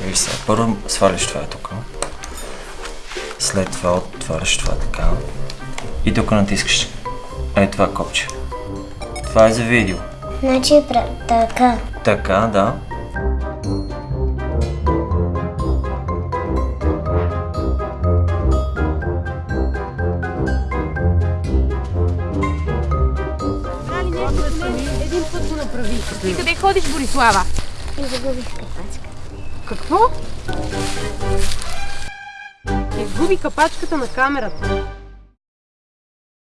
Виж сега, първо сваляш това тук. След това отваряш това така. И тук натискаш. Ей това копче. Това е за видео. Значи пра- така. Така, да. Един път го направи. Ти къде ходиш, Борислава? И загубих капачка. Какво? Изгуби капачката на камерата.